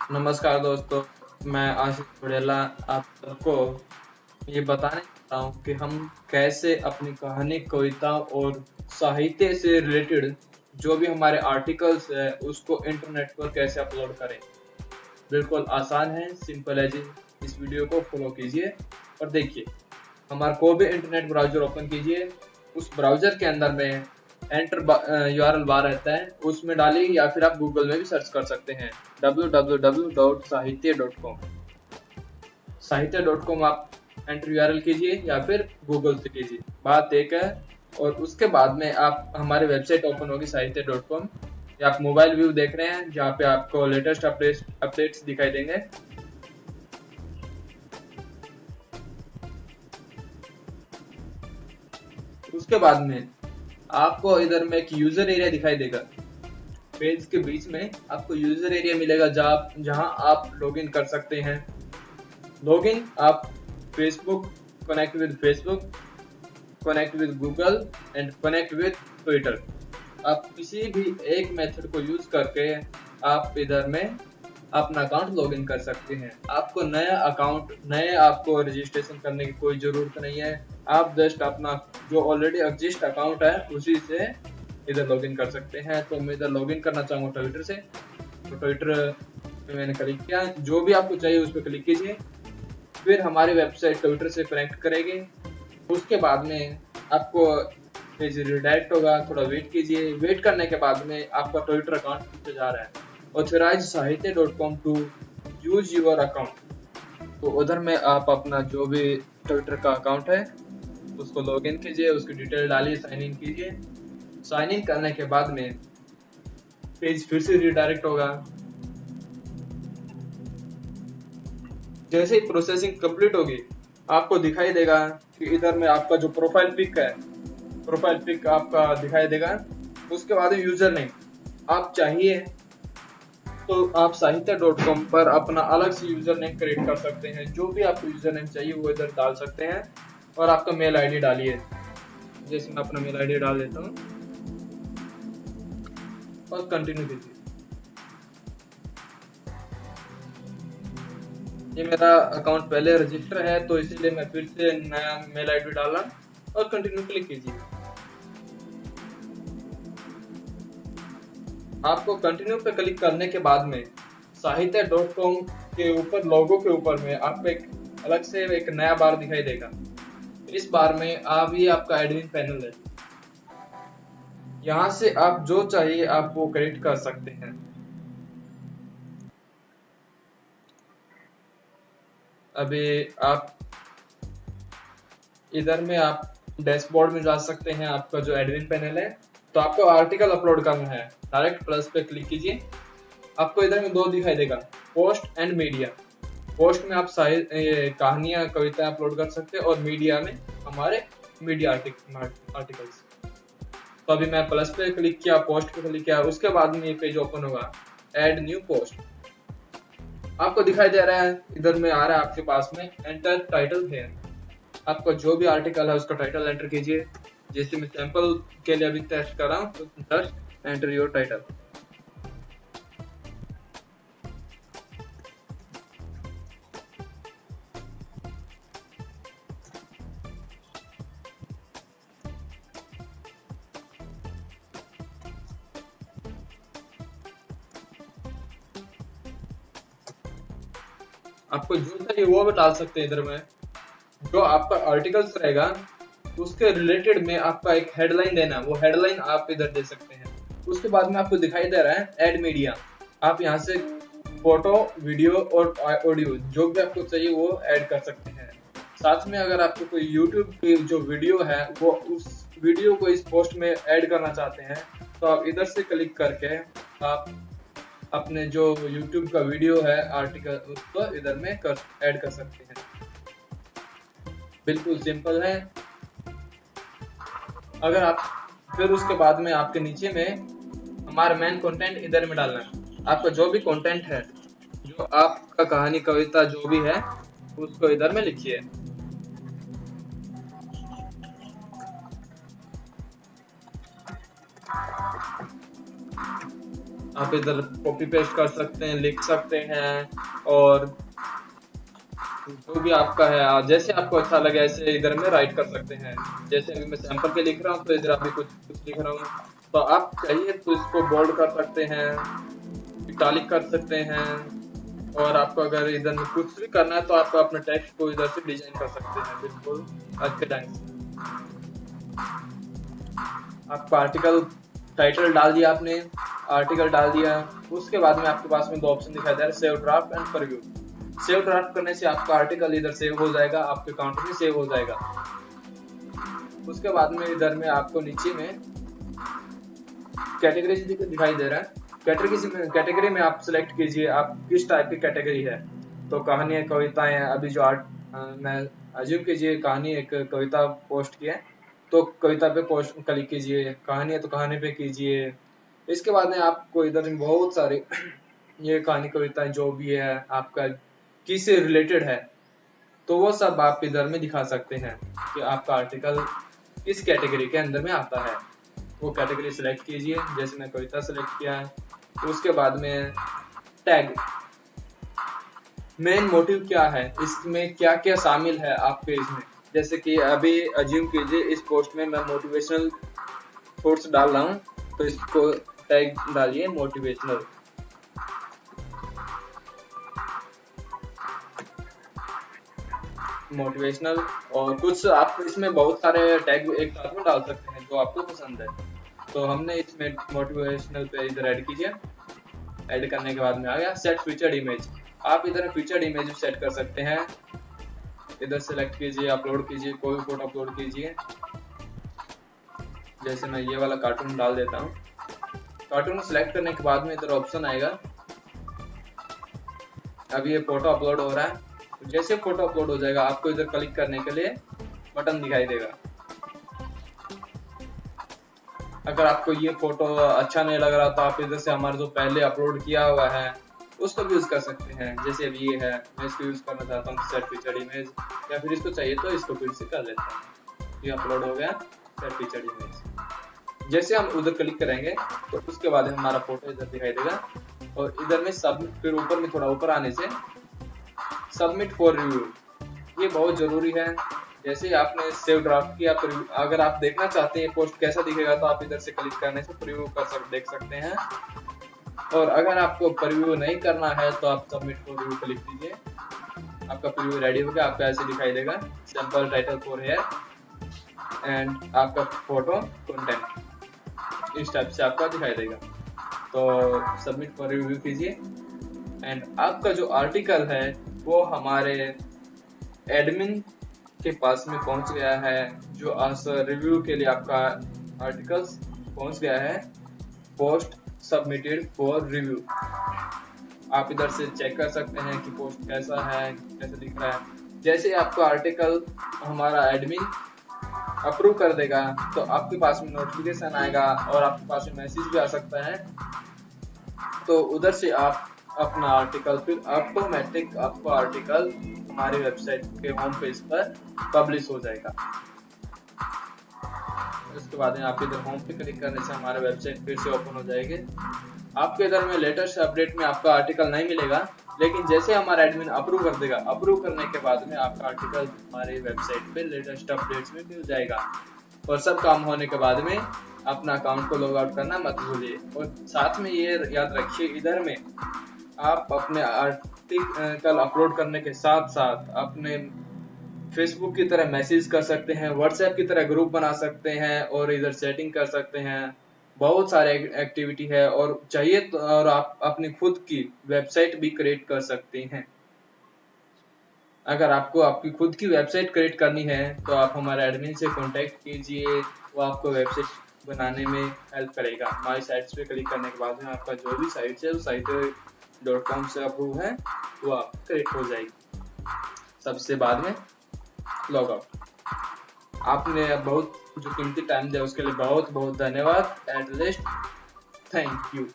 नमस्कार दोस्तों, मैं आशीष बुड़ेला आप सबको ये बताने चाहता हूँ कि हम कैसे अपनी कहानी, कविता और साहित्य से रिलेटेड जो भी हमारे आर्टिकल्स है, उसको इंटरनेट पर कैसे अपलोड करें। बिल्कुल आसान है सिंपल है जी। इस वीडियो को फॉलो कीजिए और देखिए, हमारा कोई भी इंटरनेट ब्राउज़र ओपन कीजिए, उस ब्राउज़र के अंदर में एंटर यू आर बार रहता है, उसमें डालिए या फिर आप गूगल में भी सर्च कर सकते हैं। www.sahitya.com साहित्य.com आप एंटर यू आर एल कीजिए या फिर गूगल से कीजिए। बात एक है, और उसके बाद में आप, हमारे वेबसाइट ओपन होगी साहित्य डॉट कॉम या आप मोबाइल व्यू देख रहे हैं, जहाँ पे आपको लेटेस्ट अपडेट अपडेट्स दिखाई देंगे। उसके बाद में आपको इधर में एक यूज़र एरिया दिखाई देगा। पेज के बीच में आपको यूज़र एरिया मिलेगा जहाँ जहाँ आप लॉगिन कर सकते हैं। लॉगिन आप Facebook connect with Facebook connect with Google and connect with Twitter आप किसी भी एक मेथड को यूज़ करके आप इधर में अपना अकाउंट लॉगिन कर सकते हैं। आपको नया अकाउंट, नए आपको रजिस्ट्रेशन करने की कोई ज़रूरत नहीं है। आप जस्ट अपना जो ऑलरेडी एग्जिस्ट अकाउंट है, उसी से इधर लॉगिन कर सकते हैं। तो मैं इधर लॉगिन करना चाहूँगा ट्विटर से। तो ट्विटर पे मैंने क्लिक किया। जो भी आपको चाहिए, उस पर क्लिक कीजिए। फिर हमारी वेबसाइट ट्विटर से कनेक्ट करेगी। उसके बाद में आपको पेज रिडायरेक्ट होगा। थोड़ा वेट कीजिए। वेट करने के बाद में आपका ट्विटर अकाउंट जा रहा है। Dot com to use your account तो उधर में आप अपना जो भी ट्विटर का अकाउंट है, उसको लॉग इन कीजिए, उसकी डिटेल डालिए साइन इन कीजिए। साइन इन करने के बाद में पेज फिर से रिडायरेक्ट होगा। जैसे ही प्रोसेसिंग कंप्लीट होगी, आपको दिखाई देगा कि इधर में आपका जो प्रोफ़ाइल पिक है प्रोफ़ाइल पिक आपका दिखाई देगा। उसके बाद यूज़र नेम, आप चाहिए तो आप साहित्य डॉट कॉम पर अपना अलग से यूज़र नेम क्रिएट कर सकते हैं। जो भी आपको यूज़र नेम चाहिए, वो इधर डाल सकते हैं। और आपका मेल आईडी डालिए। जैसे मैं अपना मेल आईडी डाल देता हूँ। और कंटिन्यू कीजिए। ये मेरा अकाउंट पहले रजिस्टर है तो इसीलिए मैं फिर से नया मेल आईडी डाला। और कंटिन्यू क्लिक कीजिए। आपको कंटिन्यू पे क्लिक करने के बाद में साहित्य डॉट कॉम के ऊपर लोगो के ऊपर में आपको एक अलग से एक नया बार दिखाई देगा। इस बार में आप, ये आपका एडमिन पैनल है। यहाँ से आप जो चाहिए, आप वो क्रिएट कर सकते हैं। अभी आप इधर में आप डैशबोर्ड में जा सकते हैं, आपका जो एडमिन पैनल है। तो आपको आर्टिकल अपलोड करना है। डायरेक्ट प्लस पे क्लिक कीजिए। आपको इधर में दो दिखाई देगा। पोस्ट एंड मीडिया पोस्ट में आप कहानियाँ कविता अपलोड कर सकते हैं और मीडिया में हमारे मीडिया आर्टिकल्स तो अभी मैं प्लस पे क्लिक किया पोस्ट पे क्लिक किया, उसके बाद में ये पेज ओपन होगा। एड न्यू पोस्ट आपको दिखाई दे रहा है, इधर में आ रहा है आपके पास में एंटर टाइटल है आपका जो भी आर्टिकल है उसका टाइटल एंटर कीजिए। जैसे मैं सैंपल के लिए अभी टेस्ट कर रहा हूँ तो एंटर योर टाइटल आपको जो चाहिए वो भी डाल सकते हैं इधर में। जो आपका आर्टिकल्स रहेगा उसके रिलेटेड में आपका एक हेडलाइन देना है वो हेडलाइन आप इधर दे सकते हैं। उसके बाद में आपको दिखाई दे रहा है एड मीडिया आप यहाँ से फ़ोटो वीडियो और ऑडियो जो भी आपको चाहिए वो ऐड कर सकते हैं। साथ में अगर आपको कोई यूट्यूब की जो वीडियो है, वो उस वीडियो को इस पोस्ट में ऐड करना चाहते हैं तो आप इधर से क्लिक करके आप अपने जो यूट्यूब का वीडियो है आर्टिकल उसको इधर में कर ऐड कर सकते हैं। बिल्कुल सिंपल है। अगर आप, फिर उसके बाद में आपके नीचे में हमारा मेन कंटेंट इधर में डालना है। आपका जो भी कंटेंट है, जो आपका कहानी, कविता जो भी है, उसको इधर में लिखिए। आप इधर कॉपी पेस्ट कर सकते हैं, लिख सकते हैं और जो भी आपका है जैसे आपको अच्छा लगे, ऐसे इधर में राइट कर सकते हैं। जैसे अभी मैं सैंपल पे लिख रहा हूँ तो इधर अभी कुछ कुछ लिख रहा हूँ। तो आप चाहिए तो इसको बोल्ड कर सकते हैं इटालिक कर सकते हैं, और आपको अगर इधर में कुछ भी करना है तो आप अपने टेक्स्ट को इधर से डिज़ाइन कर सकते हैं, बिल्कुल। आज के टाइम आपको आर्टिकल टाइटल डाल दिया आपने आर्टिकल डाल दिया। उसके बाद में आपके पास में दो ऑप्शन दिखाई दे रहा है save draft and preview save draft करने से आपका आर्टिकल इधर सेव हो जाएगा, आपके काउंटर में सेव हो जाएगा। उसके बाद में इधर में आपको नीचे में कैटेगरी दिखाई दे रहा है। कैटेगरी कैटेगरी में आप सिलेक्ट कीजिए, आप किस टाइप की कैटेगरी है। तो कहानियाँ कविताएँ अभी जो आर्ट मैं अज्यूम कीजिए कहानी एक कविता पोस्ट की है। तो कविता पे पोस्ट क्लिक कीजिए, कहानी है तो कहानी पे कीजिए। इसके बाद में आपको इधर बहुत सारे ये कहानी कविताएँ जो भी है, आपका किससे रिलेटेड है तो वो सब आप इधर में दिखा सकते हैं कि आपका आर्टिकल किस कैटेगरी के अंदर में आता है। वो कैटेगरी सेलेक्ट कीजिए, जैसे मैं कविता सेलेक्ट किया है, उसके बाद में टैग मेन मोटिव क्या है, इसमें क्या क्या शामिल है आपके इसमें? जैसे कि अभी अज्यूम कीजिए, इस पोस्ट में मैं मोटिवेशनल कोर्स डाल रहा हूँ तो इसको टैग डालिए मोटिवेशनल मोटिवेशनल और कुछ आप इसमें बहुत सारे टैग एक साथ में डाल सकते हैं जो आपको पसंद है। तो हमने इसमें मोटिवेशनल पे इधर ऐड कीजिए ऐड करने के बाद में आ गया सेट फीचर्ड इमेज आप इधर फीचर्ड इमेज सेट कर सकते हैं। इधर सेलेक्ट कीजिए अपलोड कीजिए, कोई भी फ़ोटो अपलोड कीजिए। जैसे मैं ये वाला कार्टून डाल देता हूँ। कार्टून सेलेक्ट करने के बाद में इधर ऑप्शन आएगा। अभी ये फ़ोटो अपलोड हो रहा है। तो जैसे फ़ोटो अपलोड हो जाएगा, आपको इधर क्लिक करने के लिए बटन दिखाई देगा। अगर आपको ये फ़ोटो अच्छा नहीं लग रहा तो आप इधर से हमारे जो पहले अपलोड किया हुआ है, उसको भी यूज़ कर सकते हैं। जैसे अभी ये है, मैं इसको यूज़ करना चाहता हूँ सेट फीचर इमेज या फिर इसको चाहिए तो इसको फिर से कर लेता हूँ। ये अपलोड हो गया सेट फीचर इमेज जैसे हम उधर क्लिक करेंगे तो उसके बाद हमारा फ़ोटो इधर दिखाई देगा, और इधर में सब फिर ऊपर में थोड़ा ऊपर आने से सबमिट फॉर रिव्यू ये बहुत ज़रूरी है। जैसे ही आपने सेव ड्राफ्ट किया अगर आप देखना चाहते हैं पोस्ट कैसा दिखेगा तो आप इधर से क्लिक करने से प्रिव्यू कर सक, देख सकते हैं। और अगर आपको प्रिव्यू नहीं करना है तो आप सबमिट फॉर रिव्यू क्लिक कीजिए। आपका प्रिव्यू रेडी हो गया, आपका ऐसे दिखाई देगा। Simple title for hair and आपका फ़ोटो कंटेंट इस टाइप से आपका दिखाई देगा। तो सबमिट फॉर रिव्यू कीजिए। एंड आपका जो आर्टिकल है वो हमारे एडमिन के पास में पहुँच गया है, जो आज रिव्यू के लिए आपका आर्टिकल्स पहुँच गया है पोस्ट सबमिटेड फॉर रिव्यू आप इधर से चेक कर सकते हैं कि पोस्ट कैसा है, कैसा दिख रहा है। जैसे आपका आर्टिकल हमारा एडमिन अप्रूव कर देगा तो आपके पास में नोटिफिकेशन आएगा और आपके पास में मैसेज भी आ सकता है। तो उधर से आप अपना आर्टिकल फिर ऑटोमेटिक आपका आर्टिकल हमारी वेबसाइट के होम पेज पर पब्लिश हो जाएगा। उसके बाद में आप इधर होम पे क्लिक करने से हमारा वेबसाइट फिर से ओपन हो जाएगी। आपके इधर में लेटेस्ट अपडेट में आपका आर्टिकल नहीं मिलेगा, लेकिन जैसे हमारा एडमिन अप्रूव कर देगा अप्रूव करने के बाद में आपका आर्टिकल हमारे वेबसाइट पे लेटेस्ट अपडेट्स में मिल जाएगा। और सब काम होने के बाद में अपना अकाउंट को लॉग आउट करना मत भूलिए। और साथ में ये याद रखिए, इधर में आप अपने आर्टिकल अपलोड करने के साथ साथ अपने फेसबुक की तरह मैसेज कर सकते हैं व्हाट्सएप की तरह ग्रुप बना सकते हैं और इधर सेटिंग कर सकते हैं। बहुत सारे एक्टिविटी है और चाहिए तो और आप अपनी खुद की वेबसाइट भी क्रिएट कर सकते हैं। अगर आपको आपकी खुद की वेबसाइट क्रिएट करनी है तो आप हमारे एडमिन से कांटेक्ट कीजिए, वो आपको वेबसाइट बनाने में हेल्प करेगा। हमारी साइट्स पे क्लिक करने के बाद में आपका जो भी साइट है वो साइट डॉट कॉम से अप्रूव है, वो आप करेक्ट हो जाएगी। सबसे बाद में लॉग आउट आपने बहुत जो कीमती टाइम दिया, उसके लिए बहुत बहुत धन्यवाद। Eight लेस्ट thank you